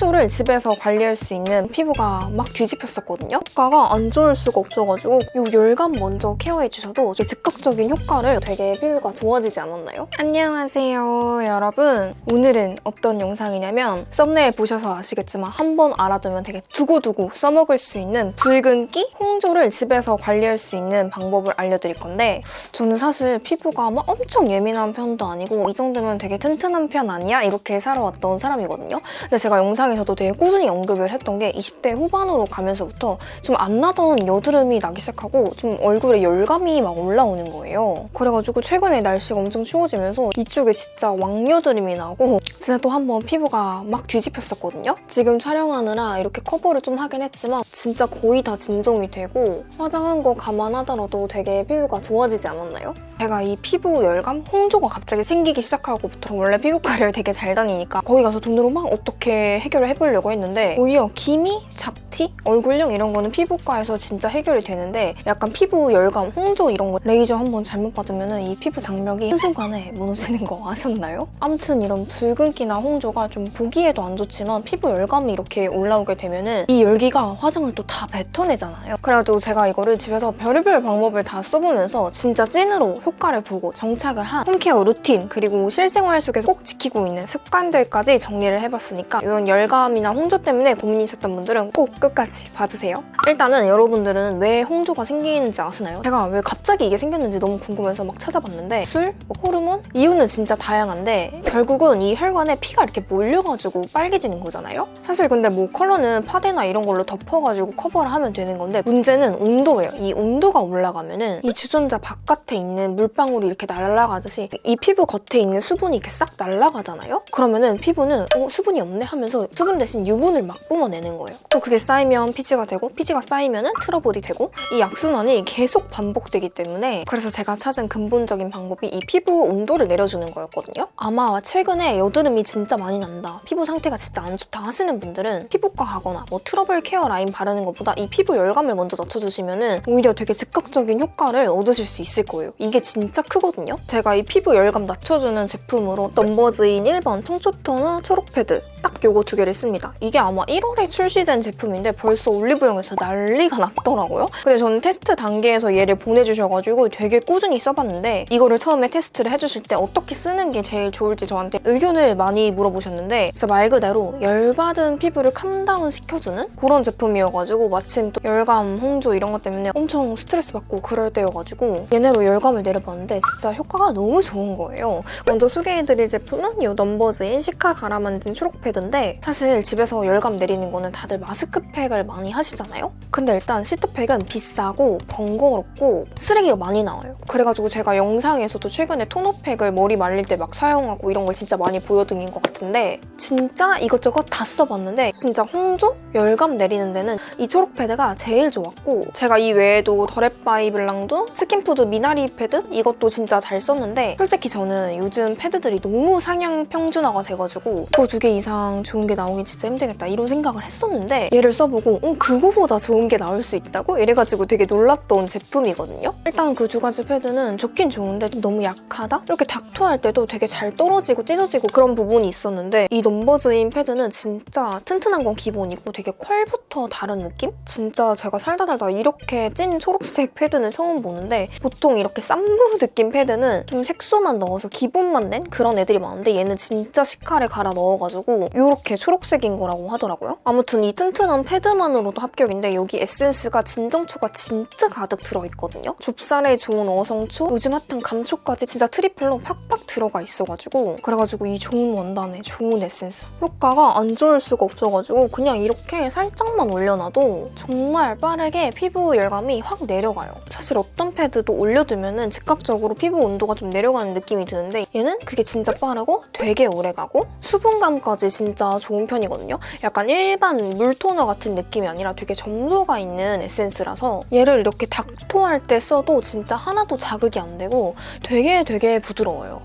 홍조를 집에서 관리할 수 있는 피부가 막 뒤집혔었거든요. 효과가 안 좋을 수가 없어가지고 이 열감 먼저 케어해주셔도 즉각적인 효과를 되게 피부가 좋아지지 않았나요? 안녕하세요 여러분. 오늘은 어떤 영상이냐면 썸네일 보셔서 아시겠지만 한 번 알아두면 되게 두고두고 써먹을 수 있는 붉은기 홍조를 집에서 관리할 수 있는 방법을 알려드릴 건데 저는 사실 피부가 막 엄청 예민한 편도 아니고 이 정도면 되게 튼튼한 편 아니야? 이렇게 살아왔던 사람이거든요. 근데 제가 영상 에서도 되게 꾸준히 언급을 했던 게 20대 후반으로 가면서부터 좀 안 나던 여드름이 나기 시작하고 좀 얼굴에 열감이 막 올라오는 거예요. 그래가지고 최근에 날씨가 엄청 추워지면서 이쪽에 진짜 왕여드름이 나고 진짜 또 한 번 피부가 막 뒤집혔었거든요. 지금 촬영하느라 이렇게 커버를 좀 하긴 했지만 진짜 거의 다 진정이 되고 화장한 거 감안하더라도 되게 피부가 좋아지지 않았나요? 제가 이 피부 열감? 홍조가 갑자기 생기기 시작하고부터 원래 피부과를 되게 잘 다니니까 거기 가서 돈으로 막 어떻게 해결을 해보려고 했는데 오히려 기미, 잡티, 얼굴형 이런 거는 피부과에서 진짜 해결이 되는데 약간 피부 열감, 홍조 이런 거 레이저 한번 잘못 받으면 이 피부 장벽이 한순간에 무너지는 거 아셨나요? 아무튼 이런 붉은기나 홍조가 좀 보기에도 안 좋지만 피부 열감이 이렇게 올라오게 되면은 이 열기가 화장을 또 다 뱉어내잖아요. 그래가지고 제가 이거를 집에서 별의별 방법을 다 써보면서 진짜 찐으로 효과를 보고 정착을 한 home care routine 그리고 실생활 속에서 꼭 지키고 있는 습관들까지 정리를 해봤으니까 이런 열 감이나 홍조 때문에 고민이셨던 분들은 꼭 끝까지 봐주세요. 일단은 여러분들은 왜 홍조가 생기는지 아시나요? 제가 왜 갑자기 이게 생겼는지 너무 궁금해서 막 찾아봤는데 술, 뭐 호르몬? 이유는 진짜 다양한데 결국은 이 혈관에 피가 이렇게 몰려가지고 빨개지는 거잖아요? 사실 근데 뭐 컬러는 파데나 이런 걸로 덮어가지고 커버를 하면 되는 건데 문제는 온도예요. 이 온도가 올라가면 은 이 주전자 바깥에 있는 물방울이 이렇게 날아가듯이 이 피부 겉에 있는 수분이 이렇게 싹 날아가잖아요? 그러면은 피부는 어 수분이 없네 하면서 수분 대신 유분을 막 뿜어내는 거예요. 또 그게 쌓이면 피지가 되고 피지가 쌓이면 은 트러블이 되고 이 악순환이 계속 반복되기 때문에 그래서 제가 찾은 근본적인 방법이 이 피부 온도를 내려주는 거였거든요. 아마 최근에 여드름이 진짜 많이 난다. 피부 상태가 진짜 안 좋다 하시는 분들은 피부과 가거나 뭐 트러블 care 라인 바르는 것보다 이 피부 열감을 먼저 낮춰주시면 은 오히려 되게 즉각적인 효과를 얻으실 수 있을 거예요. 이게 진짜 크거든요. 제가 이 피부 열감 낮춰주는 제품으로 넘버즈인 1번 청초 토너 초록 패드 딱 요거 두 개를 씁니다. 이게 아마 1월에 출시된 제품인데 벌써 올리브영에서 난리가 났더라고요. 근데 저는 테스트 단계에서 얘를 보내주셔가지고 되게 꾸준히 써봤는데 이거를 처음에 테스트를 해주실 때 어떻게 쓰는 게 제일 좋을지 저한테 의견을 많이 물어보셨는데 진짜 말 그대로 열받은 피부를 calm down 시켜주는 그런 제품이어가지고 마침 또 열감, 홍조 이런 것 때문에 엄청 스트레스 받고 그럴 때여가지고 얘네로 열감을 내려봤는데 진짜 효과가 너무 좋은 거예요. 먼저 소개해드릴 제품은 이 넘버즈인 cica 갈아 만든 초록 패드인데 사실 집에서 열감 내리는 거는 다들 마스크팩을 많이 하시잖아요? 근데 일단 시트팩은 비싸고 번거롭고 쓰레기가 많이 나와요. 그래가지고 제가 영상에서도 최근에 토너팩을 머리 말릴 때 막 사용하고 이런 걸 진짜 많이 보여드린 것 같은데 진짜 이것저것 다 써봤는데 진짜 홍조? 열감 내리는 데는 이 초록 패드가 제일 좋았고 제가 이 외에도 더랩바이 블랑도 스킨푸드 미나리 패드 이것도 진짜 잘 썼는데 솔직히 저는 요즘 패드들이 너무 상향 평준화가 돼가지고 그 두 개 이상 좋은 게 나오기 진짜 힘들겠다 이런 생각을 했었는데 얘를 써보고 어 그거보다 좋은 게 나올 수 있다고? 이래가지고 되게 놀랐던 제품이거든요. 일단 그 두 가지 패드는 좋긴 좋은데 좀 너무 약하다? 이렇게 닦토할 때도 되게 잘 떨어지고 찢어지고 그런 부분이 있었는데 이 넘버즈인 패드는 진짜 튼튼한 건 기본이고 되게 퀄부터 다른 느낌? 진짜 제가 살다 살다 이렇게 찐 초록색 패드는 처음 보는데 보통 이렇게 쌈부 느낌 패드는 좀 색소만 넣어서 기분만 낸 그런 애들이 많은데 얘는 진짜 cica를 갈아 넣어가지고 이렇게 초록색인 거라고 하더라고요. 아무튼 이 튼튼한 패드만으로도 합격인데 여기 에센스가 진정초가 진짜 가득 들어있거든요. 좁쌀에 좋은 어성초, 요즘 핫한 감초까지 진짜 triple로 팍팍 들어가 있어가지고 그래가지고 이 좋은 원단에 좋은 에센스 효과가 안 좋을 수가 없어가지고 그냥 이렇게 살짝만 올려놔도 정말 빠르게 피부 열감이 확 내려가요. 사실 어떤 패드도 올려두면 즉각적으로 피부 온도가 좀 내려가는 느낌이 드는데 얘는 그게 진짜 빠르고 되게 오래가고 수분감까지 진짜 좋은 편이거든요. 약간 일반 물토너 같은 느낌이 아니라 되게 점도가 있는 에센스라서 얘를 이렇게 닥토할 때 써도 진짜 하나도 자극이 안 되고 되게 되게 부드러워요.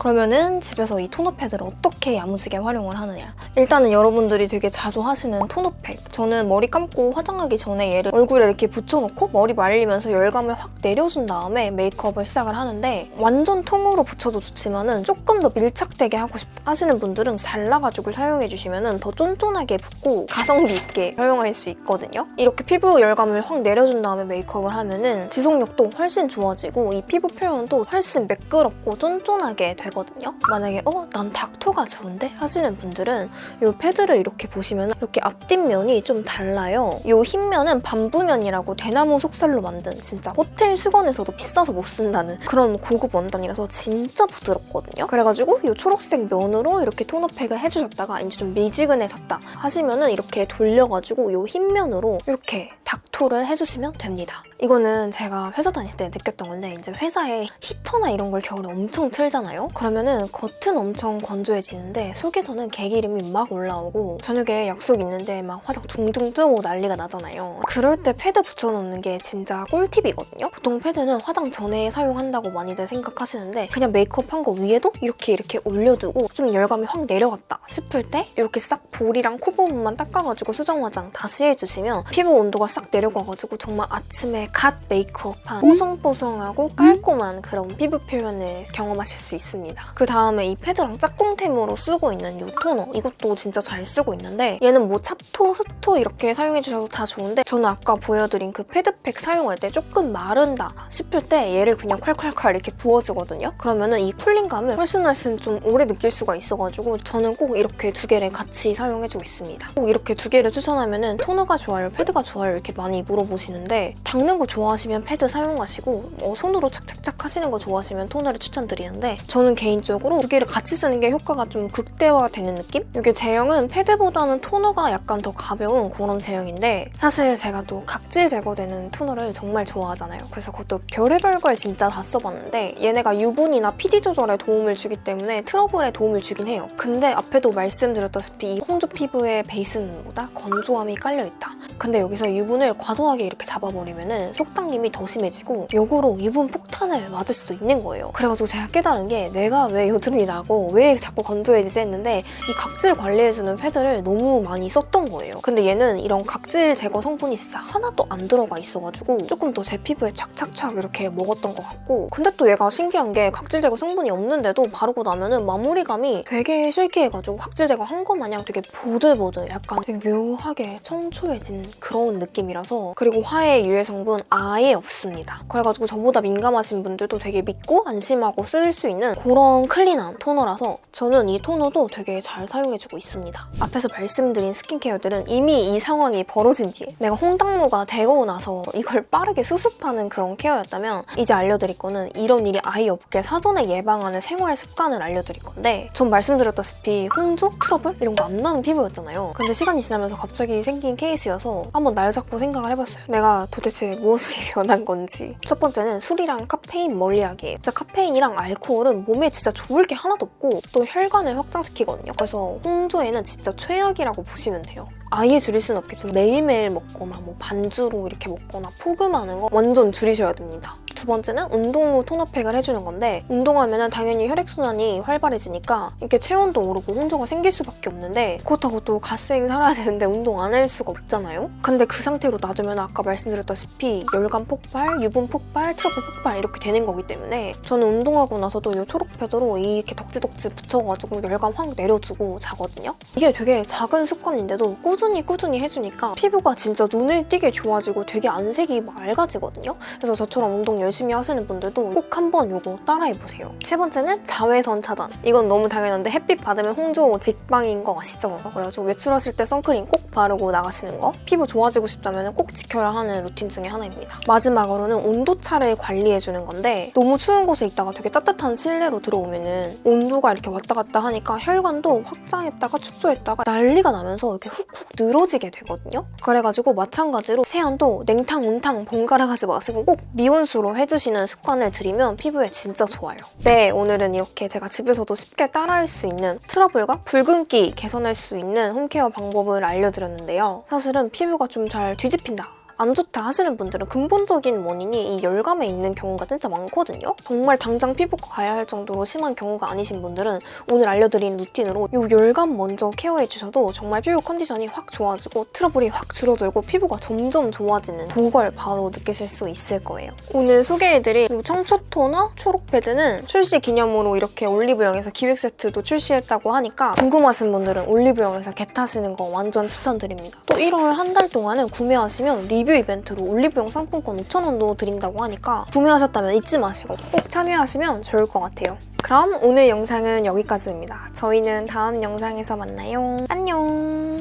그러면은 집에서 이 토너 패드를 어떻게 야무지게 활용을 하느냐. 일단은 여러분들이 되게 자주 하시는 토너팩. 저는 머리 감고 화장하기 전에 얘를 얼굴에 이렇게 붙여놓고 머리 말리면서 열감을 확 내려준 다음에 메이크업을 시작을 하는데 완전 통으로 붙여도 좋지만 은 조금 더 밀착되게 하고 싶다 하시는 분들은 잘라가지고 사용해주시면은 더 쫀쫀하게 붙고 가성비 있게 사용할 수 있거든요. 이렇게 피부 열감을 확 내려준 다음에 메이크업을 하면 은 지속력도 훨씬 좋아지고 이 피부 표현도 훨씬 매끄럽고 쫀쫀하게 되 거든요. 만약에 어? 난 닥터가 좋은데? 하시는 분들은 이 패드를 이렇게 보시면 이렇게 앞뒷면이 좀 달라요. 이 흰면은 반부면이라고 대나무 속살로 만든 진짜 호텔 수건에서도 비싸서 못 쓴다는 그런 고급 원단이라서 진짜 부드럽거든요. 그래가지고 이 초록색 면으로 이렇게 토너팩을 해주셨다가 이제 좀 미지근해졌다 하시면은 이렇게 돌려가지고 이 흰면으로 이렇게 닥토를 해주시면 됩니다. 이거는 제가 회사 다닐 때 느꼈던 건데 이제 회사에 히터나 이런 걸 겨울에 엄청 틀잖아요? 그러면은 겉은 엄청 건조해지는데 속에서는 개기름이 막 올라오고 저녁에 약속 있는데 막 화장 둥둥 뜨고 난리가 나잖아요. 그럴 때 패드 붙여놓는 게 진짜 꿀팁이거든요? 보통 패드는 화장 전에 사용한다고 많이들 생각하시는데 그냥 메이크업 한 거 위에도 이렇게 이렇게 올려두고 좀 열감이 확 내려갔다 싶을 때 이렇게 싹 볼이랑 코 부분만 닦아가지고 수정 화장 다시 해주시면 피부 온도가 싹 내려가가지고 정말 아침에 갓 메이크업한 뽀송뽀송하고 깔끔한 그런 피부 표현을 경험하실 수 있습니다. 그 다음에 이 패드랑 짝꿍템으로 쓰고 있는 이 토너 이것도 진짜 잘 쓰고 있는데 얘는 뭐 찹토, 흡토 이렇게 사용해주셔도 다 좋은데 저는 아까 보여드린 그 패드팩 사용할 때 조금 마른다 싶을 때 얘를 그냥 콸콸콸 이렇게 부어주거든요. 그러면 은 이 cooling감을 훨씬 훨씬 좀 오래 느낄 수가 있어가지고 저는 꼭 이렇게 두 개를 같이 사용해주고 있습니다. 꼭 이렇게 두 개를 추천하면 은 토너가 좋아요, 패드가 좋아요 이렇게 많이 물어보시는데 닦는 거 좋아하시면 패드 사용하시고 어, 손으로 착착착 하시는 거 좋아하시면 토너를 추천드리는데 저는 개인적으로 두 개를 같이 쓰는 게 효과가 좀 극대화되는 느낌? 이게 제형은 패드보다는 토너가 약간 더 가벼운 그런 제형인데 사실 제가 또 각질 제거되는 토너를 정말 좋아하잖아요. 그래서 그것도 별의별 걸 진짜 다 써봤는데 얘네가 유분이나 피지 조절에 도움을 주기 때문에 트러블에 도움을 주긴 해요. 근데 앞에도 말씀드렸다시피 이 홍조 피부의 베이스는보다 건조함이 깔려있다. 근데 여기서 유분을 과도하게 이렇게 잡아버리면 속당김이 더 심해지고 역으로 유분 폭탄을 맞을 수도 있는 거예요. 그래가지고 제가 깨달은 게 내가 왜 여드름이 나고 왜 자꾸 건조해지지 했는데 이 각질 관리해주는 패드를 너무 많이 썼던 거예요. 근데 얘는 이런 각질 제거 성분이 진짜 하나도 안 들어가 있어가지고 조금 더 제 피부에 착착착 이렇게 먹었던 것 같고 근데 또 얘가 신기한 게 각질 제거 성분이 없는데도 바르고 나면 은 마무리감이 되게 silky해가지고 각질 제거 한 거 마냥 되게 보들보들 약간 되게 묘하게 청초해진 그런 느낌이라서 그리고 화해 유해 성분 아예 없습니다. 그래가지고 저보다 민감하신 분들도 되게 믿고 안심하고 쓸 수 있는 그런 clean한 토너라서 저는 이 토너도 되게 잘 사용해주고 있습니다. 앞에서 말씀드린 스킨케어들은 이미 이 상황이 벌어진 뒤에 내가 홍당무가 되고 나서 이걸 빠르게 수습하는 그런 케어였다면 이제 알려드릴 거는 이런 일이 아예 없게 사전에 예방하는 생활 습관을 알려드릴 건데 전 말씀드렸다시피 홍조, 트러블 이런 거 안 나는 피부였잖아요. 근데 시간이 지나면서 갑자기 생긴 케이스여서 한번 날 잡고 생각을 해봤어요. 내가 도대체 무엇이 변한 건지. 첫 번째는 술이랑 카페인 멀리하기. 진짜 카페인이랑 알코올은 몸에 진짜 좋을 게 하나도 없고 또 혈관을 확장시키거든요. 그래서 홍조에는 진짜 최악이라고 보시면 돼요. 아예 줄일 수는 없겠지만 매일매일 먹거나 뭐 반주로 이렇게 먹거나 폭음하는 거 완전 줄이셔야 됩니다. 두 번째는 운동 후 토너팩을 해주는 건데 운동하면 당연히 혈액순환이 활발해지니까 이렇게 체온도 오르고 홍조가 생길 수밖에 없는데 그렇다고 또 갓생 살아야 되는데 운동 안 할 수가 없잖아요? 근데 그 상태로 놔두면 아까 말씀드렸다시피 열감 폭발, 유분 폭발, 트러블 폭발 이렇게 되는 거기 때문에 저는 운동하고 나서도 이 초록 패드로 이렇게 덕지덕지 붙여가지고 열감 확 내려주고 자거든요? 이게 되게 작은 습관인데도 꾸준히 꾸준히 해주니까 피부가 진짜 눈에 띄게 좋아지고 되게 안색이 맑아지거든요? 그래서 저처럼 운동 열심히 하시는 분들도 꼭 한번 이거 따라해보세요. 세 번째는 자외선 차단. 이건 너무 당연한데 햇빛 받으면 홍조 직방인 거 아시죠? 그래가지고 외출하실 때 선크림 꼭 바르고 나가시는 거. 피부 좋아지고 싶다면 꼭 지켜야 하는 루틴 중에 하나입니다. 마지막으로는 온도차를 관리해주는 건데 너무 추운 곳에 있다가 되게 따뜻한 실내로 들어오면은 온도가 이렇게 왔다 갔다 하니까 혈관도 확장했다가 축소했다가 난리가 나면서 이렇게 훅훅 늘어지게 되거든요. 그래가지고 마찬가지로 세안도 냉탕, 온탕 번갈아 가지 마시고 꼭 미온수로 해주시는 습관을 들이면 피부에 진짜 좋아요. 네, 오늘은 이렇게 제가 집에서도 쉽게 따라할 수 있는 트러블과 붉은기 개선할 수 있는 홈케어 방법을 알려드렸는데요. 사실은 피부가 좀 잘 뒤집힌다 안 좋다 하시는 분들은 근본적인 원인이 이 열감에 있는 경우가 진짜 많거든요. 정말 당장 피부과 가야 할 정도로 심한 경우가 아니신 분들은 오늘 알려드린 루틴으로 이 열감 먼저 케어해주셔도 정말 피부 컨디션이 확 좋아지고 트러블이 확 줄어들고 피부가 점점 좋아지는 그걸 바로 느끼실 수 있을 거예요. 오늘 소개해드릴 이 청초 토너 초록 패드는 출시 기념으로 이렇게 올리브영에서 기획 세트도 출시했다고 하니까 궁금하신 분들은 올리브영에서 get하시는 거 완전 추천드립니다. 또 1월 한 달 동안은 구매하시면 리뷰 이벤트로 올리브영 상품권 5,000원도 드린다고 하니까 구매하셨다면 잊지 마시고 꼭 참여하시면 좋을 것 같아요. 그럼 오늘 영상은 여기까지입니다. 저희는 다음 영상에서 만나요. 안녕!